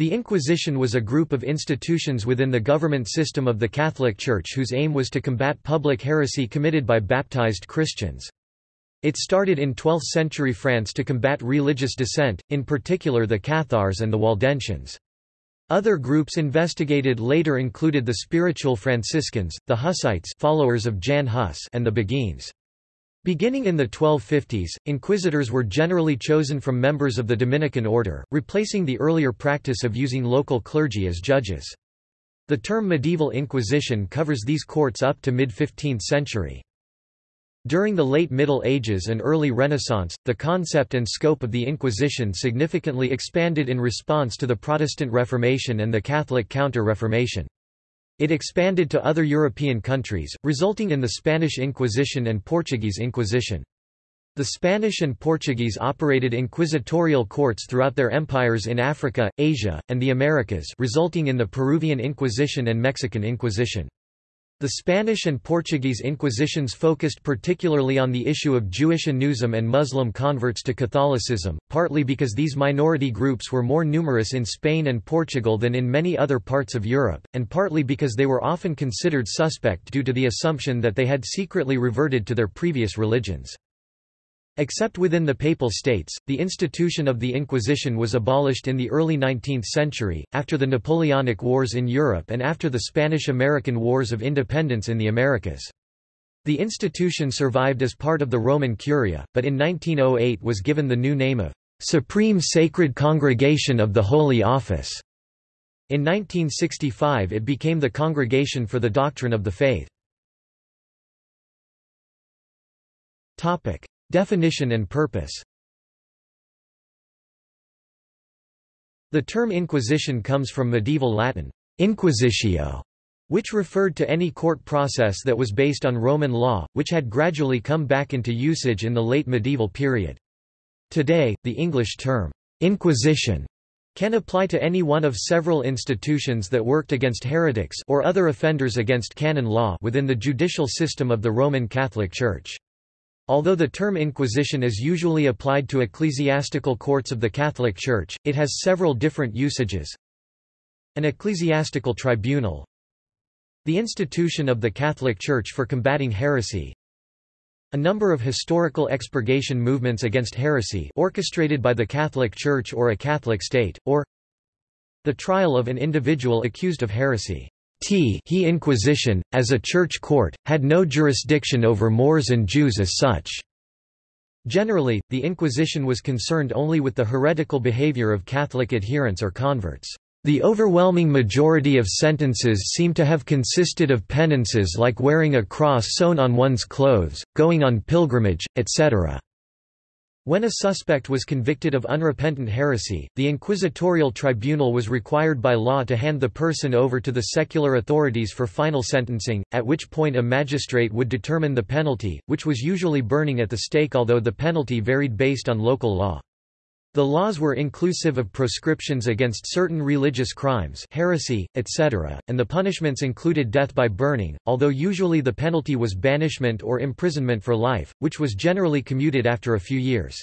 The Inquisition was a group of institutions within the government system of the Catholic Church whose aim was to combat public heresy committed by baptized Christians. It started in 12th-century France to combat religious dissent, in particular the Cathars and the Waldensians. Other groups investigated later included the Spiritual Franciscans, the Hussites followers of Jan Hus and the Beguines. Beginning in the 1250s, inquisitors were generally chosen from members of the Dominican order, replacing the earlier practice of using local clergy as judges. The term medieval inquisition covers these courts up to mid-15th century. During the late Middle Ages and early Renaissance, the concept and scope of the Inquisition significantly expanded in response to the Protestant Reformation and the Catholic Counter-Reformation. It expanded to other European countries, resulting in the Spanish Inquisition and Portuguese Inquisition. The Spanish and Portuguese operated inquisitorial courts throughout their empires in Africa, Asia, and the Americas resulting in the Peruvian Inquisition and Mexican Inquisition. The Spanish and Portuguese Inquisitions focused particularly on the issue of Jewish anusim and Muslim converts to Catholicism, partly because these minority groups were more numerous in Spain and Portugal than in many other parts of Europe, and partly because they were often considered suspect due to the assumption that they had secretly reverted to their previous religions. Except within the Papal States, the institution of the Inquisition was abolished in the early 19th century, after the Napoleonic Wars in Europe and after the Spanish–American Wars of Independence in the Americas. The institution survived as part of the Roman Curia, but in 1908 was given the new name of Supreme Sacred Congregation of the Holy Office. In 1965 it became the Congregation for the Doctrine of the Faith. Definition and purpose The term inquisition comes from medieval Latin, inquisitio, which referred to any court process that was based on Roman law, which had gradually come back into usage in the late medieval period. Today, the English term, inquisition, can apply to any one of several institutions that worked against heretics or other offenders against canon law within the judicial system of the Roman Catholic Church. Although the term Inquisition is usually applied to ecclesiastical courts of the Catholic Church, it has several different usages. An ecclesiastical tribunal The institution of the Catholic Church for combating heresy a number of historical expurgation movements against heresy orchestrated by the Catholic Church or a Catholic state, or the trial of an individual accused of heresy. T he Inquisition, as a church court, had no jurisdiction over Moors and Jews as such. Generally, the Inquisition was concerned only with the heretical behavior of Catholic adherents or converts. The overwhelming majority of sentences seem to have consisted of penances like wearing a cross sewn on one's clothes, going on pilgrimage, etc. When a suspect was convicted of unrepentant heresy, the inquisitorial tribunal was required by law to hand the person over to the secular authorities for final sentencing, at which point a magistrate would determine the penalty, which was usually burning at the stake although the penalty varied based on local law. The laws were inclusive of proscriptions against certain religious crimes heresy, etc., and the punishments included death by burning, although usually the penalty was banishment or imprisonment for life, which was generally commuted after a few years.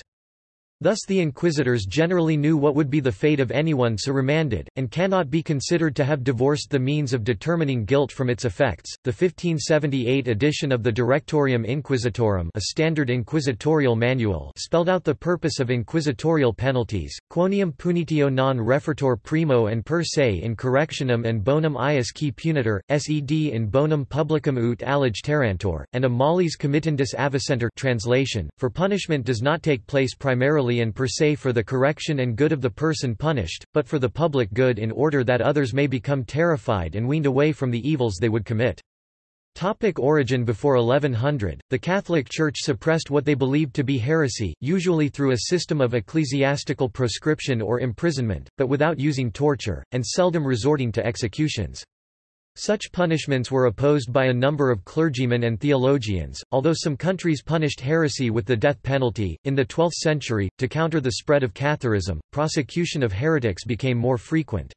Thus the inquisitors generally knew what would be the fate of anyone so remanded, and cannot be considered to have divorced the means of determining guilt from its effects. The 1578 edition of the Directorium Inquisitorum, a standard inquisitorial manual, spelled out the purpose of inquisitorial penalties: quoniam punitio non refertor primo and per se in correctionem and bonum ius qui punitor, sed in bonum publicum ut allege terrantor, and a mollis committendus avicenter translation, for punishment does not take place primarily and per se for the correction and good of the person punished, but for the public good in order that others may become terrified and weaned away from the evils they would commit. Topic origin Before 1100, the Catholic Church suppressed what they believed to be heresy, usually through a system of ecclesiastical proscription or imprisonment, but without using torture, and seldom resorting to executions. Such punishments were opposed by a number of clergymen and theologians, although some countries punished heresy with the death penalty. In the 12th century, to counter the spread of Catharism, prosecution of heretics became more frequent.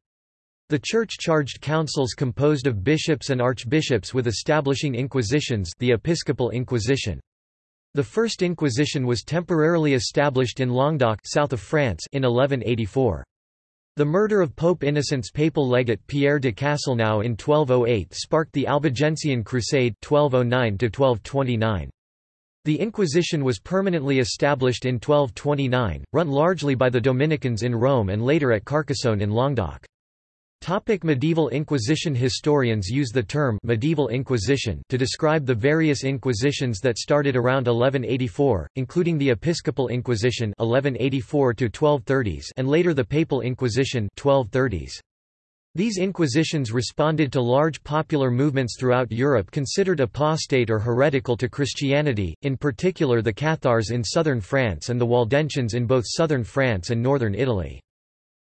The Church charged councils composed of bishops and archbishops with establishing inquisitions the Episcopal Inquisition. The First Inquisition was temporarily established in Languedoc south of France in 1184. The murder of Pope Innocent's papal legate Pierre de Castelnau in 1208 sparked the Albigensian Crusade 1209 The Inquisition was permanently established in 1229, run largely by the Dominicans in Rome and later at Carcassonne in Languedoc. Topic medieval Inquisition Historians use the term medieval Inquisition to describe the various inquisitions that started around 1184, including the Episcopal Inquisition 1184 1230s and later the Papal Inquisition 1230s. These inquisitions responded to large popular movements throughout Europe considered apostate or heretical to Christianity, in particular the Cathars in southern France and the Waldensians in both southern France and northern Italy.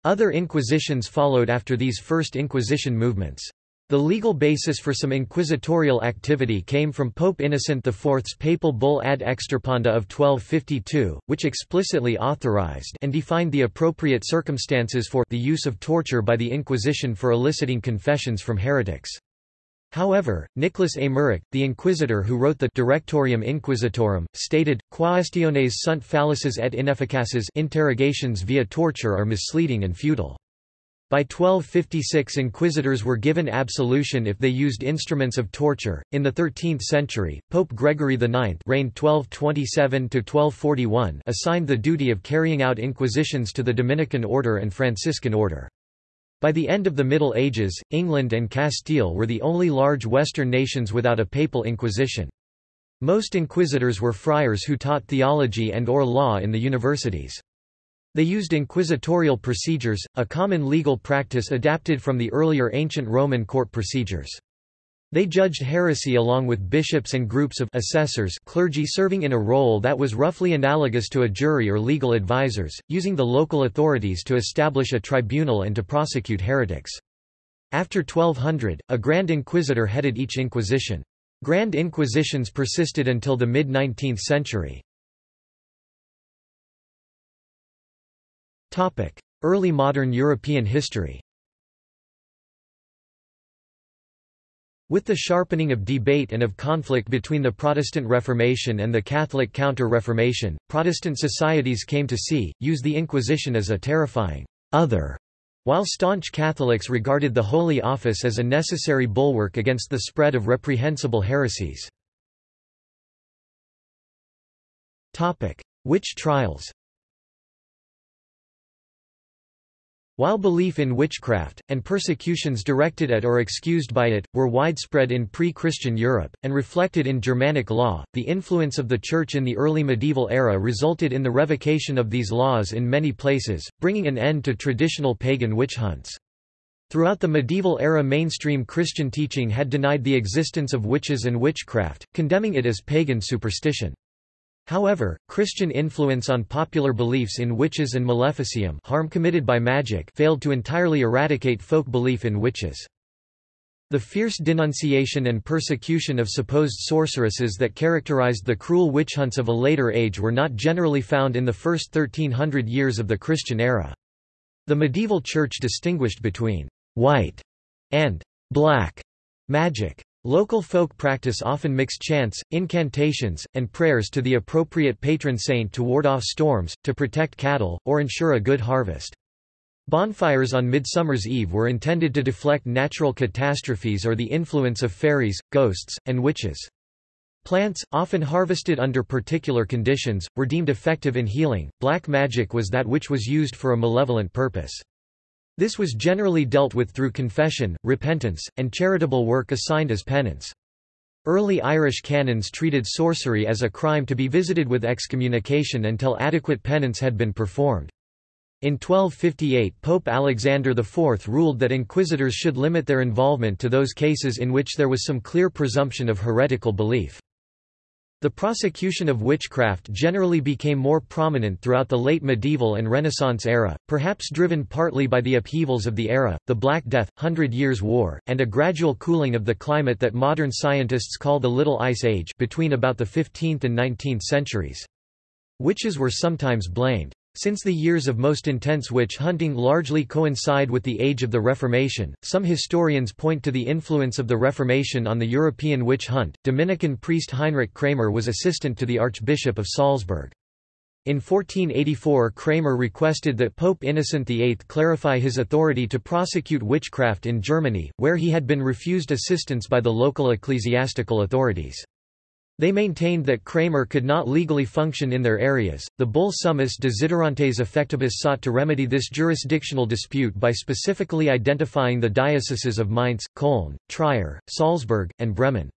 Other inquisitions followed after these first Inquisition movements. The legal basis for some inquisitorial activity came from Pope Innocent IV's papal bull ad extirpanda of 1252, which explicitly authorized and defined the appropriate circumstances for the use of torture by the Inquisition for eliciting confessions from heretics. However, Nicholas Eymerich, the inquisitor who wrote the Directorium Inquisitorum, stated, Quaestiones sunt fallaces et inefficaces interrogations via torture are misleading and futile. By 1256 inquisitors were given absolution if they used instruments of torture. In the 13th century, Pope Gregory IX reigned 1227-1241 assigned the duty of carrying out inquisitions to the Dominican order and Franciscan order. By the end of the Middle Ages, England and Castile were the only large Western nations without a papal inquisition. Most inquisitors were friars who taught theology and or law in the universities. They used inquisitorial procedures, a common legal practice adapted from the earlier ancient Roman court procedures. They judged heresy along with bishops and groups of assessors clergy serving in a role that was roughly analogous to a jury or legal advisors, using the local authorities to establish a tribunal and to prosecute heretics. After 1200, a Grand Inquisitor headed each inquisition. Grand Inquisitions persisted until the mid-19th century. Early modern European history With the sharpening of debate and of conflict between the Protestant Reformation and the Catholic Counter-Reformation, Protestant societies came to see, use the Inquisition as a terrifying other, while staunch Catholics regarded the Holy Office as a necessary bulwark against the spread of reprehensible heresies. Witch trials While belief in witchcraft, and persecutions directed at or excused by it, were widespread in pre-Christian Europe, and reflected in Germanic law, the influence of the Church in the early medieval era resulted in the revocation of these laws in many places, bringing an end to traditional pagan witch hunts. Throughout the medieval era mainstream Christian teaching had denied the existence of witches and witchcraft, condemning it as pagan superstition. However, Christian influence on popular beliefs in witches and maleficium harm committed by magic failed to entirely eradicate folk belief in witches. The fierce denunciation and persecution of supposed sorceresses that characterized the cruel witch hunts of a later age were not generally found in the first 1300 years of the Christian era. The medieval church distinguished between white and black magic. Local folk practice often mixed chants, incantations, and prayers to the appropriate patron saint to ward off storms, to protect cattle, or ensure a good harvest. Bonfires on Midsummer's Eve were intended to deflect natural catastrophes or the influence of fairies, ghosts, and witches. Plants, often harvested under particular conditions, were deemed effective in healing. Black magic was that which was used for a malevolent purpose. This was generally dealt with through confession, repentance, and charitable work assigned as penance. Early Irish canons treated sorcery as a crime to be visited with excommunication until adequate penance had been performed. In 1258 Pope Alexander IV ruled that inquisitors should limit their involvement to those cases in which there was some clear presumption of heretical belief. The prosecution of witchcraft generally became more prominent throughout the late medieval and Renaissance era, perhaps driven partly by the upheavals of the era, the Black Death, Hundred Years' War, and a gradual cooling of the climate that modern scientists call the Little Ice Age between about the 15th and 19th centuries. Witches were sometimes blamed. Since the years of most intense witch hunting largely coincide with the age of the Reformation, some historians point to the influence of the Reformation on the European witch hunt. Dominican priest Heinrich Kramer was assistant to the Archbishop of Salzburg. In 1484 Kramer requested that Pope Innocent VIII clarify his authority to prosecute witchcraft in Germany, where he had been refused assistance by the local ecclesiastical authorities. They maintained that Kramer could not legally function in their areas. The bull Summus Desiderantes Effectibus sought to remedy this jurisdictional dispute by specifically identifying the dioceses of Mainz, Köln, Trier, Salzburg, and Bremen.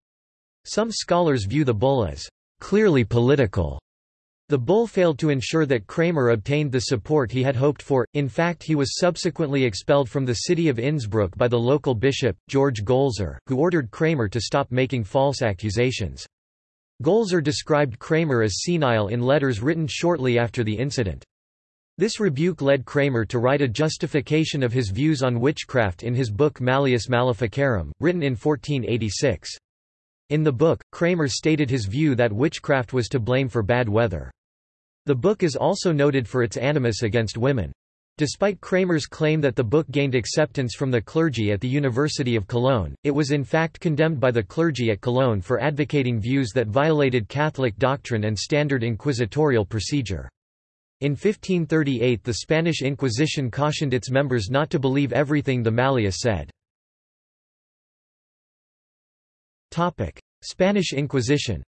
Some scholars view the bull as clearly political the bull failed to ensure that Kramer obtained the support he had hoped for, in fact he was subsequently expelled from the city of Innsbruck by the local bishop, George Golser, who ordered Kramer to stop making false accusations. Golser described Kramer as senile in letters written shortly after the incident. This rebuke led Kramer to write a justification of his views on witchcraft in his book Malleus Maleficarum, written in 1486. In the book, Kramer stated his view that witchcraft was to blame for bad weather. The book is also noted for its animus against women. Despite Kramer's claim that the book gained acceptance from the clergy at the University of Cologne, it was in fact condemned by the clergy at Cologne for advocating views that violated Catholic doctrine and standard inquisitorial procedure. In 1538 the Spanish Inquisition cautioned its members not to believe everything the Malleus said. Spanish Inquisition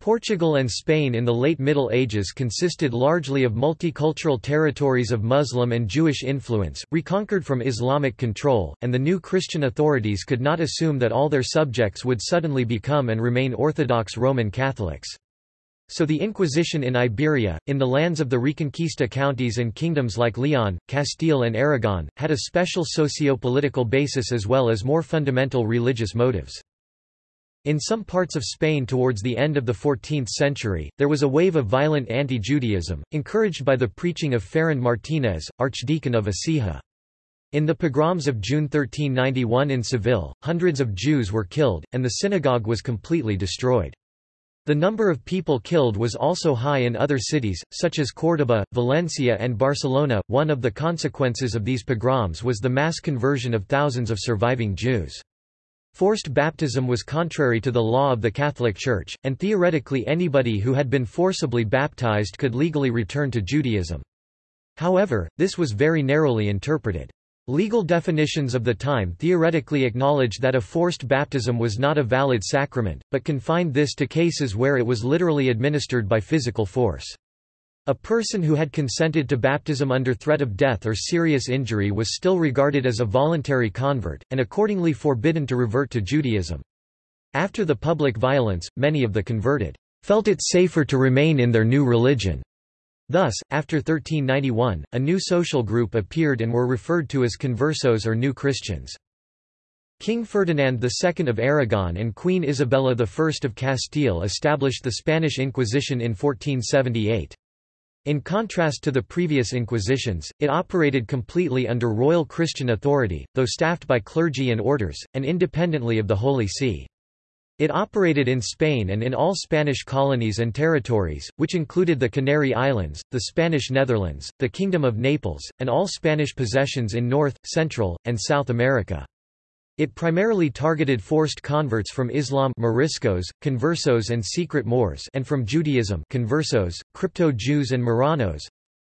Portugal and Spain in the late Middle Ages consisted largely of multicultural territories of Muslim and Jewish influence, reconquered from Islamic control, and the new Christian authorities could not assume that all their subjects would suddenly become and remain Orthodox Roman Catholics. So the Inquisition in Iberia, in the lands of the Reconquista counties and kingdoms like Leon, Castile and Aragon, had a special socio-political basis as well as more fundamental religious motives. In some parts of Spain towards the end of the 14th century, there was a wave of violent anti-Judaism, encouraged by the preaching of Ferran Martínez, Archdeacon of Écija. In the pogroms of June 1391 in Seville, hundreds of Jews were killed, and the synagogue was completely destroyed. The number of people killed was also high in other cities, such as Córdoba, Valencia, and Barcelona. One of the consequences of these pogroms was the mass conversion of thousands of surviving Jews. Forced baptism was contrary to the law of the Catholic Church, and theoretically anybody who had been forcibly baptized could legally return to Judaism. However, this was very narrowly interpreted. Legal definitions of the time theoretically acknowledged that a forced baptism was not a valid sacrament, but confined this to cases where it was literally administered by physical force. A person who had consented to baptism under threat of death or serious injury was still regarded as a voluntary convert, and accordingly forbidden to revert to Judaism. After the public violence, many of the converted felt it safer to remain in their new religion. Thus, after 1391, a new social group appeared and were referred to as conversos or New Christians. King Ferdinand II of Aragon and Queen Isabella I of Castile established the Spanish Inquisition in 1478. In contrast to the previous Inquisitions, it operated completely under royal Christian authority, though staffed by clergy and orders, and independently of the Holy See. It operated in Spain and in all Spanish colonies and territories, which included the Canary Islands, the Spanish Netherlands, the Kingdom of Naples, and all Spanish possessions in North, Central, and South America. It primarily targeted forced converts from Islam Moriscos, conversos and secret Moors and from Judaism conversos, crypto-Jews and Marranos.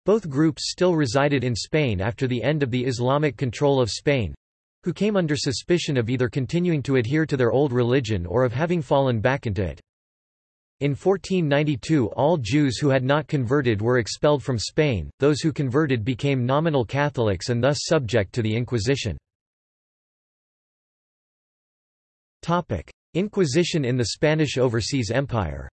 Both groups still resided in Spain after the end of the Islamic control of Spain, who came under suspicion of either continuing to adhere to their old religion or of having fallen back into it. In 1492 all Jews who had not converted were expelled from Spain, those who converted became nominal Catholics and thus subject to the Inquisition. Inquisition in the Spanish Overseas Empire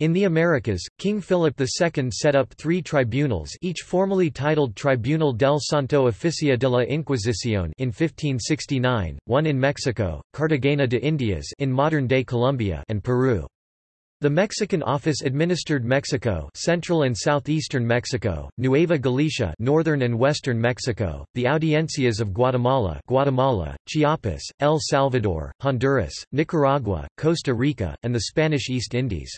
In the Americas, King Philip II set up three tribunals each formally titled Tribunal del Santo Oficio de la Inquisición in 1569, one in Mexico, Cartagena de Indias in modern-day Colombia and Peru. The Mexican office administered Mexico central and southeastern Mexico, Nueva Galicia northern and western Mexico, the audiencias of Guatemala Guatemala, Chiapas, El Salvador, Honduras, Nicaragua, Costa Rica, and the Spanish East Indies.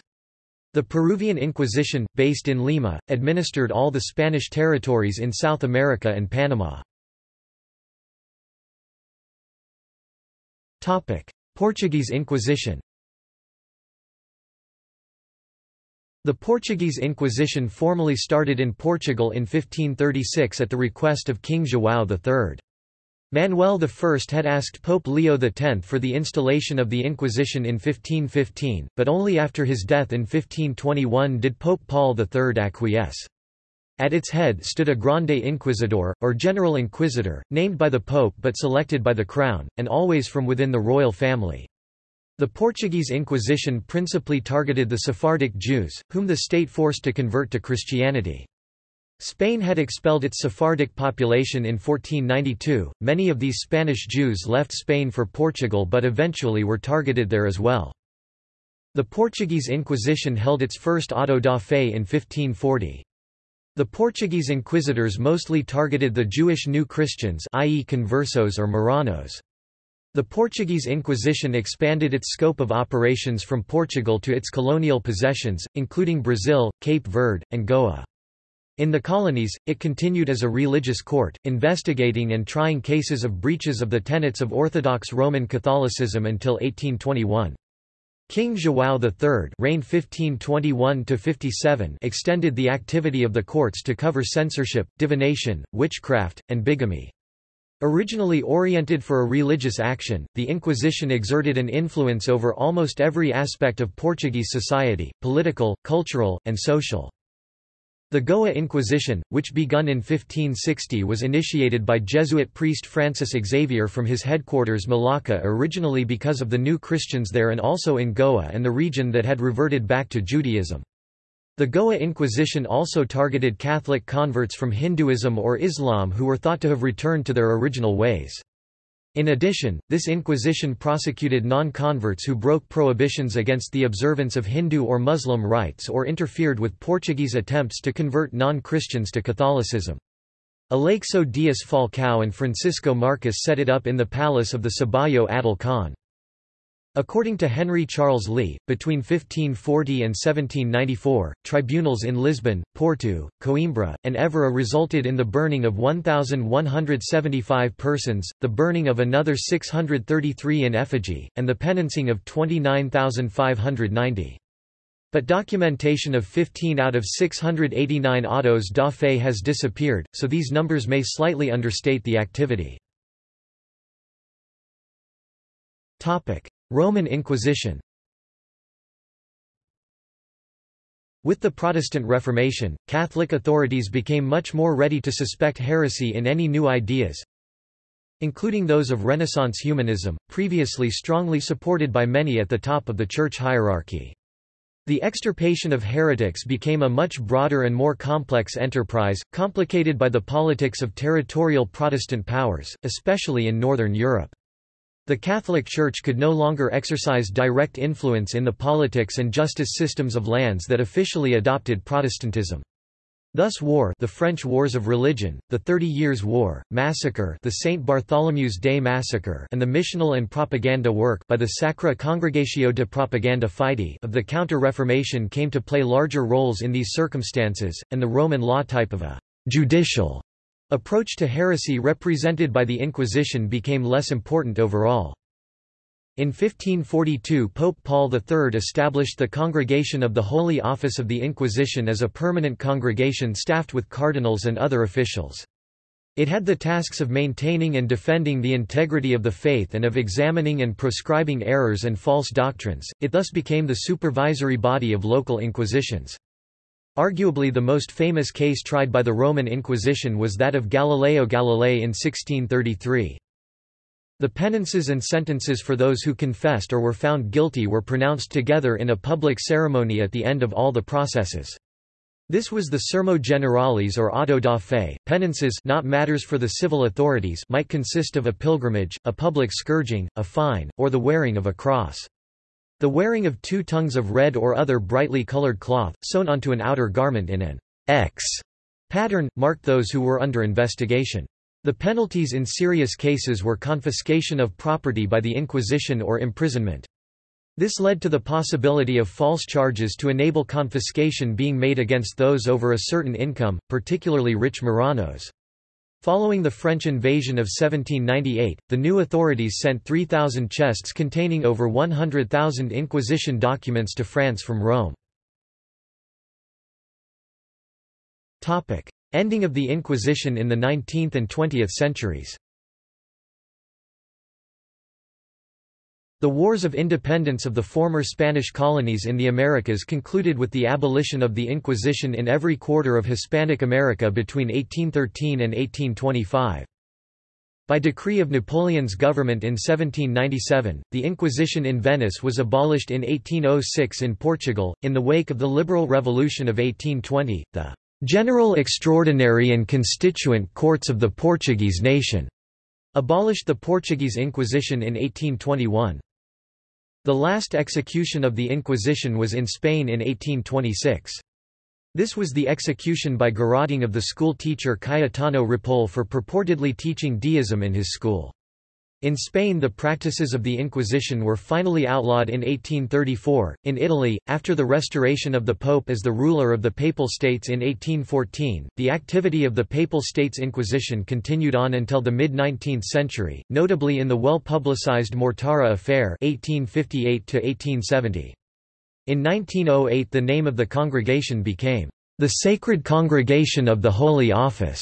The Peruvian Inquisition, based in Lima, administered all the Spanish territories in South America and Panama. Portuguese Inquisition The Portuguese Inquisition formally started in Portugal in 1536 at the request of King João III. Manuel I had asked Pope Leo X for the installation of the Inquisition in 1515, but only after his death in 1521 did Pope Paul III acquiesce. At its head stood a Grande Inquisidor, or General Inquisitor, named by the Pope but selected by the Crown, and always from within the royal family. The Portuguese Inquisition principally targeted the Sephardic Jews, whom the state forced to convert to Christianity. Spain had expelled its Sephardic population in 1492. Many of these Spanish Jews left Spain for Portugal but eventually were targeted there as well. The Portuguese Inquisition held its first auto da fe in 1540. The Portuguese inquisitors mostly targeted the Jewish New Christians i.e. conversos or Marranos. The Portuguese Inquisition expanded its scope of operations from Portugal to its colonial possessions, including Brazil, Cape Verde, and Goa. In the colonies, it continued as a religious court, investigating and trying cases of breaches of the tenets of Orthodox Roman Catholicism until 1821. King João III reigned 1521 extended the activity of the courts to cover censorship, divination, witchcraft, and bigamy. Originally oriented for a religious action, the Inquisition exerted an influence over almost every aspect of Portuguese society, political, cultural, and social. The Goa Inquisition, which begun in 1560 was initiated by Jesuit priest Francis Xavier from his headquarters Malacca originally because of the new Christians there and also in Goa and the region that had reverted back to Judaism. The Goa Inquisition also targeted Catholic converts from Hinduism or Islam who were thought to have returned to their original ways. In addition, this Inquisition prosecuted non-converts who broke prohibitions against the observance of Hindu or Muslim rites or interfered with Portuguese attempts to convert non-Christians to Catholicism. Aleixo Dias Falcão and Francisco Marques set it up in the palace of the Sabayo Adil Khan. According to Henry Charles Lea, between 1540 and 1794, tribunals in Lisbon, Porto, Coimbra, and Évora resulted in the burning of 1,175 persons, the burning of another 633 in effigy, and the penancing of 29,590. But documentation of 15 out of 689 autos da fe has disappeared, so these numbers may slightly understate the activity. Roman Inquisition With the Protestant Reformation, Catholic authorities became much more ready to suspect heresy in any new ideas, including those of Renaissance humanism, previously strongly supported by many at the top of the church hierarchy. The extirpation of heretics became a much broader and more complex enterprise, complicated by the politics of territorial Protestant powers, especially in Northern Europe. The Catholic Church could no longer exercise direct influence in the politics and justice systems of lands that officially adopted Protestantism. Thus war the French Wars of Religion, the Thirty Years' War, massacre the St. Bartholomew's Day Massacre and the missional and propaganda work by the Sacra Congregatio de Propaganda Fide of the Counter-Reformation came to play larger roles in these circumstances, and the Roman law type of a «judicial» Approach to heresy represented by the Inquisition became less important overall. In 1542 Pope Paul III established the Congregation of the Holy Office of the Inquisition as a permanent congregation staffed with cardinals and other officials. It had the tasks of maintaining and defending the integrity of the faith and of examining and proscribing errors and false doctrines, it thus became the supervisory body of local inquisitions. Arguably the most famous case tried by the Roman Inquisition was that of Galileo Galilei in 1633. The penances and sentences for those who confessed or were found guilty were pronounced together in a public ceremony at the end of all the processes. This was the Sermo Generalis or auto da fe. Penances not matters for the civil authorities might consist of a pilgrimage, a public scourging, a fine, or the wearing of a cross. The wearing of two tongues of red or other brightly colored cloth, sewn onto an outer garment in an X pattern, marked those who were under investigation. The penalties in serious cases were confiscation of property by the Inquisition or imprisonment. This led to the possibility of false charges to enable confiscation being made against those over a certain income, particularly rich Marranos. Following the French invasion of 1798, the new authorities sent 3,000 chests containing over 100,000 Inquisition documents to France from Rome. Ending of the Inquisition in the 19th and 20th centuries The Wars of Independence of the former Spanish colonies in the Americas concluded with the abolition of the Inquisition in every quarter of Hispanic America between 1813 and 1825. By decree of Napoleon's government in 1797, the Inquisition in Venice was abolished in 1806 in Portugal. In the wake of the Liberal Revolution of 1820, the General Extraordinary and Constituent Courts of the Portuguese Nation abolished the Portuguese Inquisition in 1821. The last execution of the Inquisition was in Spain in 1826. This was the execution by garroting of the school teacher Cayetano Ripoll for purportedly teaching deism in his school. In Spain the practices of the Inquisition were finally outlawed in 1834. In Italy, after the restoration of the Pope as the ruler of the Papal States in 1814, the activity of the Papal States Inquisition continued on until the mid-19th century, notably in the well-publicized Mortara affair 1858 -1870. In 1908 the name of the congregation became the Sacred Congregation of the Holy Office,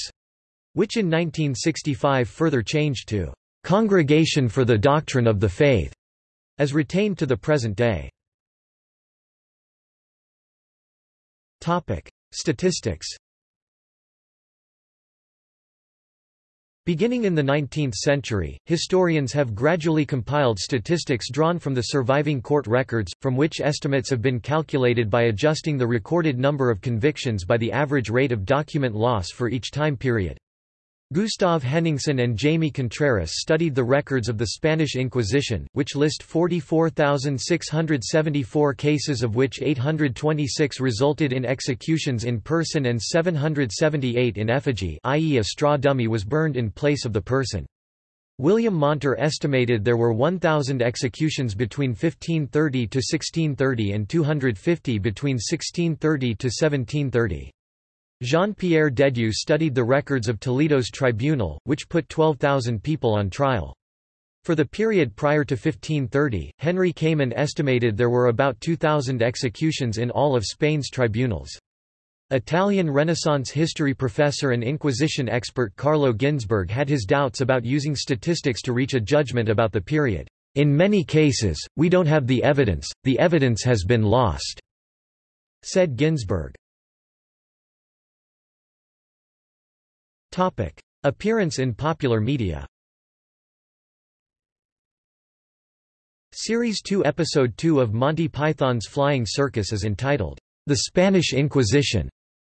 which in 1965 further changed to Congregation for the Doctrine of the Faith, as retained to the present day. Topic: Statistics. Beginning in the 19th century, historians have gradually compiled statistics drawn from the surviving court records, from which estimates have been calculated by adjusting the recorded number of convictions by the average rate of document loss for each time period. Gustav Henningsen and Jaime Contreras studied the records of the Spanish Inquisition, which list 44,674 cases of which 826 resulted in executions in person and 778 in effigy i.e. a straw dummy was burned in place of the person. William Monter estimated there were 1,000 executions between 1530 to 1630 and 250 between 1630 to 1730. Jean-Pierre Dedieu studied the records of Toledo's tribunal, which put 12,000 people on trial. For the period prior to 1530, Henry Kamen estimated there were about 2,000 executions in all of Spain's tribunals. Italian Renaissance history professor and Inquisition expert Carlo Ginzburg had his doubts about using statistics to reach a judgment about the period. In many cases, we don't have the evidence, the evidence has been lost, said Ginzburg. Topic. Appearance in popular media Series 2 Episode 2 of Monty Python's Flying Circus is entitled, The Spanish Inquisition,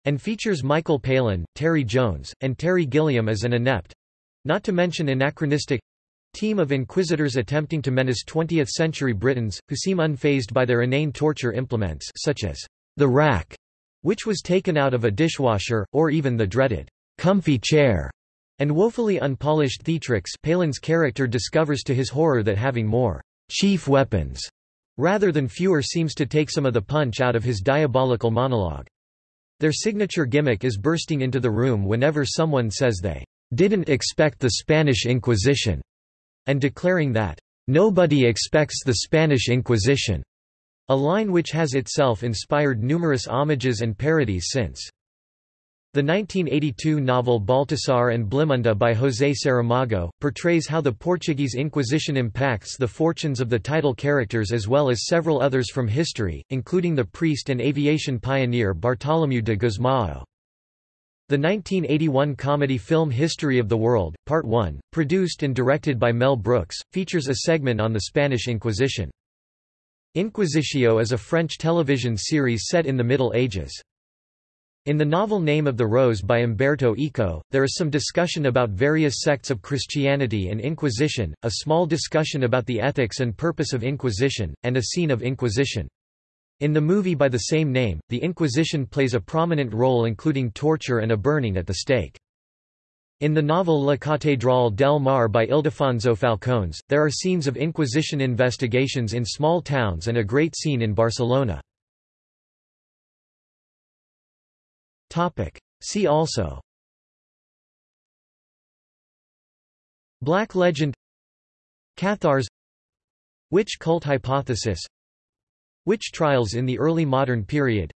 and features Michael Palin, Terry Jones, and Terry Gilliam as an inept—not to mention anachronistic—team of inquisitors attempting to menace 20th-century Britons, who seem unfazed by their inane torture implements such as the rack, which was taken out of a dishwasher, or even the dreaded comfy chair, and woefully unpolished Theatrix Palin's character discovers to his horror that having more chief weapons rather than fewer seems to take some of the punch out of his diabolical monologue. Their signature gimmick is bursting into the room whenever someone says they didn't expect the Spanish Inquisition, and declaring that nobody expects the Spanish Inquisition, a line which has itself inspired numerous homages and parodies since. The 1982 novel Baltasar and Blimunda by José Saramago, portrays how the Portuguese Inquisition impacts the fortunes of the title characters as well as several others from history, including the priest and aviation pioneer Bartolomeu de Gusmão. The 1981 comedy film History of the World, Part 1, produced and directed by Mel Brooks, features a segment on the Spanish Inquisition. Inquisitio is a French television series set in the Middle Ages. In the novel Name of the Rose by Umberto Eco, there is some discussion about various sects of Christianity and Inquisition, a small discussion about the ethics and purpose of Inquisition, and a scene of Inquisition. In the movie by the same name, the Inquisition plays a prominent role including torture and a burning at the stake. In the novel La Catedral del Mar by Ildefonso Falcones, there are scenes of Inquisition investigations in small towns and a great scene in Barcelona. Topic. See also. Black legend. Cathars. Witch cult hypothesis? Witch trials in the early modern period?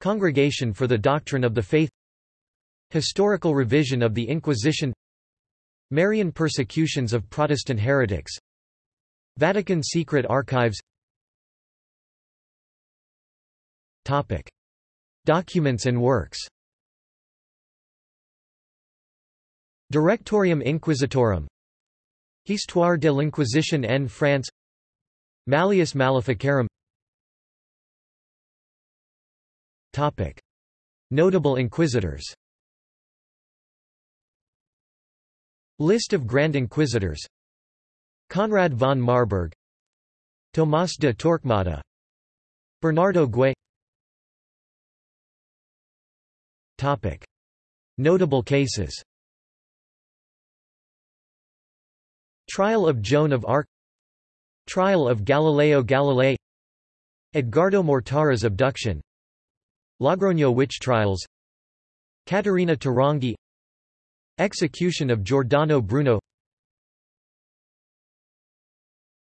Congregation for the Doctrine of the Faith. Historical revision of the Inquisition. Marian persecutions of Protestant heretics. Vatican secret archives. Topic. Documents and works. Directorium Inquisitorum. Histoire de l'Inquisition en France. Malleus Maleficarum. Topic. Notable inquisitors. List of Grand Inquisitors. Conrad von Marburg. Tomás de Torquemada. Bernardo Guay Topic. Notable cases. Trial of Joan of Arc. Trial of Galileo Galilei. Edgardo Mortara's abduction. Logroño witch trials. Caterina Tarongí Execution of Giordano Bruno.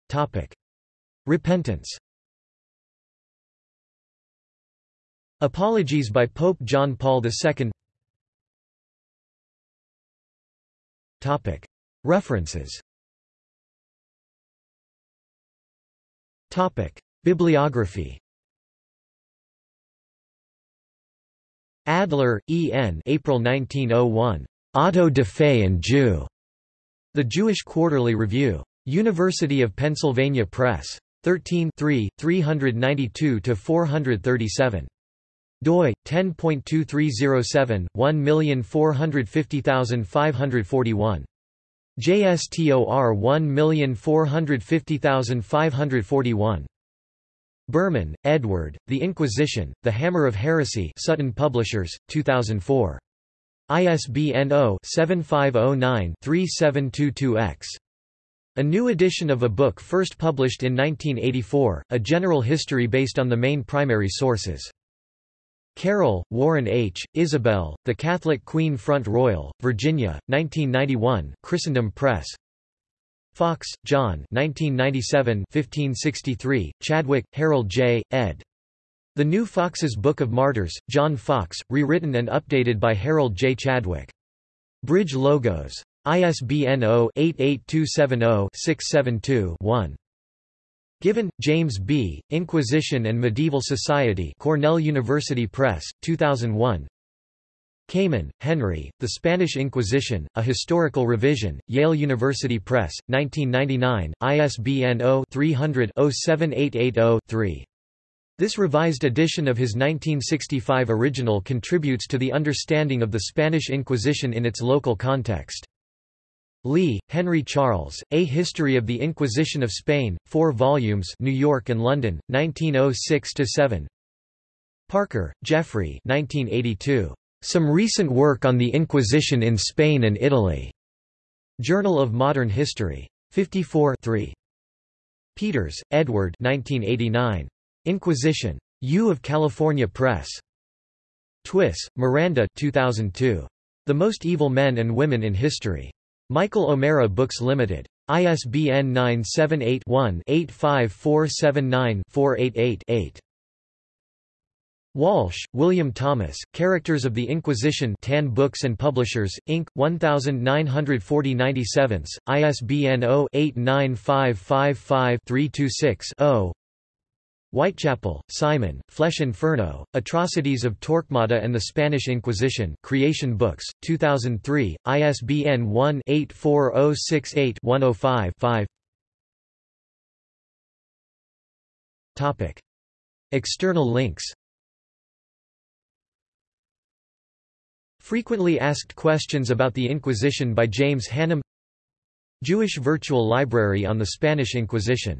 Topic. Repentance Apologies by Pope John Paul II References Bibliography Adler, E. N. April 1901. Auto de Fe and Jew. The Jewish Quarterly Review. University of Pennsylvania Press. 13 392–437 doi 10.2307 1450541 JSTOR 1450541 Burman, Edward, The Inquisition, The Hammer of Heresy Sutton Publishers, 2004. ISBN 0-7509-3722-X. A new edition of a book first published in 1984, a general history based on the main primary sources. Carroll, Warren H., Isabel, The Catholic Queen Front Royal, Virginia, 1991 Christendom Press. Foxe, John 1997 1563, Chadwick, Harold J., ed. The New Foxe's Book of Martyrs, John Foxe, rewritten and updated by Harold J. Chadwick. Bridge Logos. ISBN 0-88270-672-1. Given, James B., Inquisition and Medieval Society Cornell University Press, 2001 Kamen, Henry, The Spanish Inquisition, A Historical Revision, Yale University Press, 1999, ISBN 0-300-07880-3. This revised edition of his 1965 original contributes to the understanding of the Spanish Inquisition in its local context. Lea, Henry Charles, A History of the Inquisition of Spain, 4 volumes New York and London, 1906–7 Parker, Geoffrey 1982. Some Recent Work on the Inquisition in Spain and Italy. Journal of Modern History. 54 3. Peters, Edward 1989. Inquisition. U of California Press. Twiss, Miranda 2002. The Most Evil Men and Women in History. Michael O'Mara Books Limited. ISBN 978-1-85479-488-8. Walsh, William Thomas, Characters of the Inquisition TAN Books and Publishers, Inc., 1940-97, ISBN 0-89555-326-0 Whitechapel, Simon, Flesh Inferno, Atrocities of Torquemada and the Spanish Inquisition Creation Books, 2003, ISBN 1-84068-105-5 External links Frequently asked questions about the Inquisition by James Hannam Jewish Virtual Library on the Spanish Inquisition